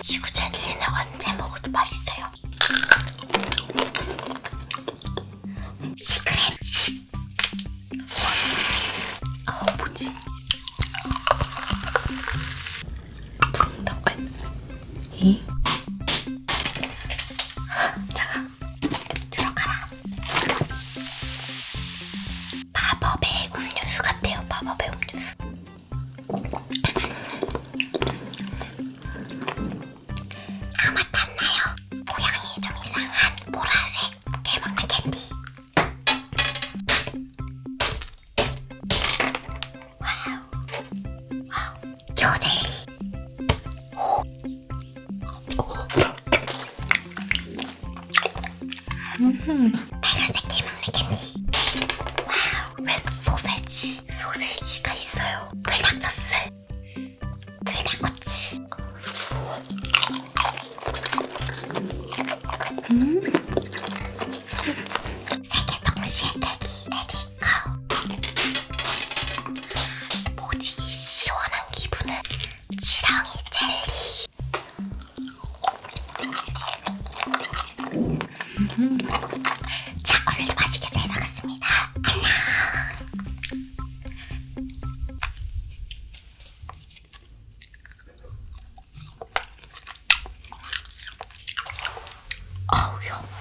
지구젤리는 언제 먹어도 맛있어요. 시크림 아 어, 뭐지? 붕당한 이? 와우 와우 겨젤리 오. 음. 빨간색 게 먹는 캔디 와우 웬 소세지 지렁이 젤리. 음. 자 오늘도 맛있게 잘 먹었습니다. 안녕. 어우야